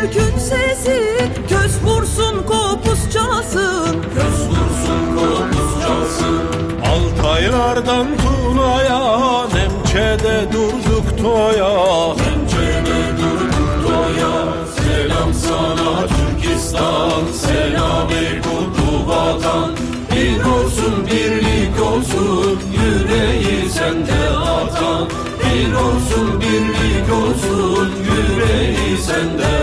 Türk'ün sesi Köz vursun kopuz çalsın. Köz vursun kopuz çalsın. Altaylardan Tuna'ya Nemçe'de durduk toya. Pençede durduk doya Selam sana Türkistan Selam ey kutlu vatan. Bir olsun birlik olsun atan Bir olsun birlik olsun Yüreği sende. atan